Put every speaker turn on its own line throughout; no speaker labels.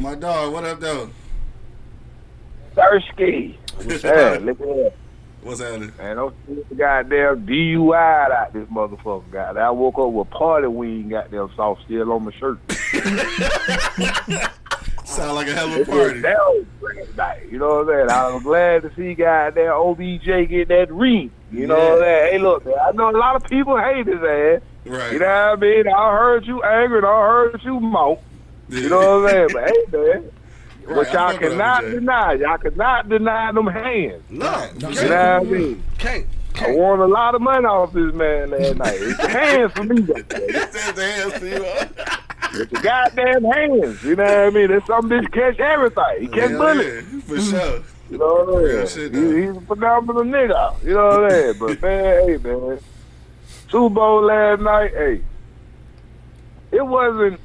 My dog, what up, though?
Thirsty. Yeah, look at that.
What's happening?
Man, don't see the goddamn DUI out this motherfucker. Goddamn, I woke up with party wing goddamn sauce still on my shirt.
Sound like a hell of a party.
That night. You know what I'm saying? I was glad to see goddamn OBJ get that ring. You know what I'm saying? Hey, look, man, I know a lot of people hate his ass.
Right.
You know what I mean? I heard you angry and I heard you mouth. You know what I'm saying? But hey, man.
Right,
But
I
y'all cannot deny. Y'all cannot deny them hands.
No, no,
You know what I mean?
can't,
I won a lot of money off this man last night. It's the hands for me, though.
Says the hands to you.
It's the goddamn hands. You know what I mean? It's some bitch catch everything. He catch
Hell
bullets.
yeah, For sure.
You know what I'm
shit,
saying? He, he's a phenomenal nigga. You know what I'm saying? But man, hey man, Super Bowl last night, hey, it wasn't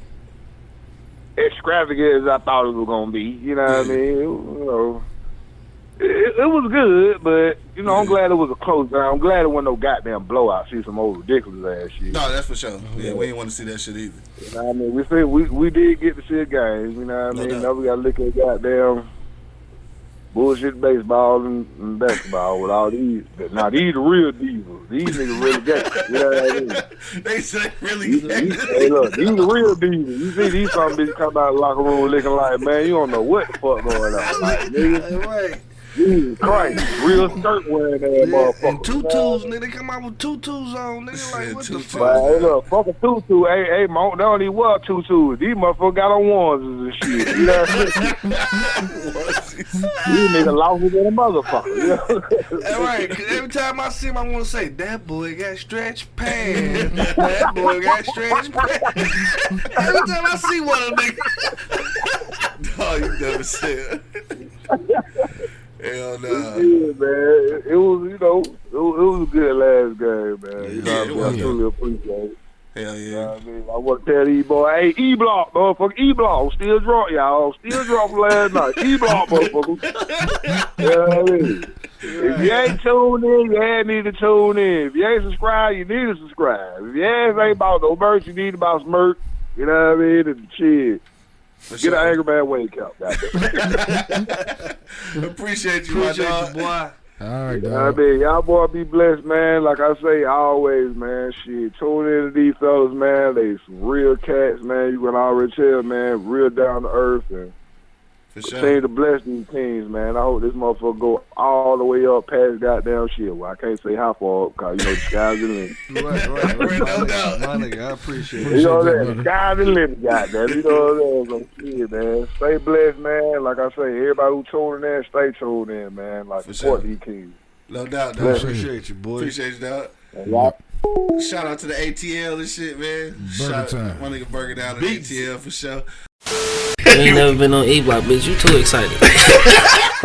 extravagant as I thought it was gonna be. You know what I mean? It, you know, it, it was good, but you know, I'm glad it was a close down. I'm glad it wasn't no goddamn blowout. See some old ridiculous ass shit.
No, that's for sure. Yeah, we didn't want to see that shit either.
You know what I mean? We see, we we did get to see a game. You know what I mean? Now we got to look at goddamn bullshit baseball and, and basketball with all these. Now these the real divas. These niggas really get it. You know what I mean?
they say really.
These, these, hey, look, these the real divas. You see these some bitches come out of the locker room looking like, man, you don't know what the fuck going on. Like, nigga,
Right.
Jesus Christ, real skirt wearing that
Yeah,
motherfucker.
and tutus, nigga, they come out with tutus on, nigga. Like, what the fuck?
But hey, look, fuck a tutu. Hey, hey, Monk, they don't even wear tutus. These motherfuckers got on onesies and shit. You know what I mean? These niggas lost it in a motherfucker. You know?
All right, 'cause every time I see him, I want to say, that boy got stretch pants. that boy got stretch pants. every time I see one of them niggas.
Oh, you never said. Hell no.
Yeah, man. It, it was, you know, it was, it was a good last game, man. You know
Yeah,
what I
it
mean?
was,
I truly appreciate it. You
yeah.
I mean? I want to tell these boys, hey, E Block, motherfucker, E Block, still drunk, y'all. Still drunk from last night. E Block, motherfucker. you know what I mean? If you ain't tuned in, you ain't need to tune in. If you ain't subscribed, you need to subscribe. If you ain't about no merch, you need to about some merch. You know what I mean? And shit.
For
Get
sure.
an Angry Man wake up.
Appreciate you, my
Appreciate
dog.
you, boy.
All right,
You know I
dog.
mean? Y'all boy be blessed, man. Like I say always, man. Shit, tune in to these fellas, man. They some real cats, man. You can already tell, man. Real down to earth and
For
continue to bless these teams, man. I hope this motherfucker go all the way up past goddamn shit. Well, I can't say how far up, cause you know the sky's the limit.
Right, right, right.
Right, no
My
doubt.
nigga, my nigga, I appreciate
You
it.
know what
that,
I'm saying? The
brother.
sky's the limit, goddamn. You know what I'm saying? So, shit, man. Stay blessed, man. Like I say, everybody who tuning in, stay tuned in, man. Like
For
support
sure.
these teams.
No doubt, dog.
Appreciate you, boy.
Appreciate you, dog.
And
Shout out to the ATL and shit, man.
Burger
Shout
time.
My nigga Burger down at ATL for sure.
You ain't never been on E Block, bitch. You too excited.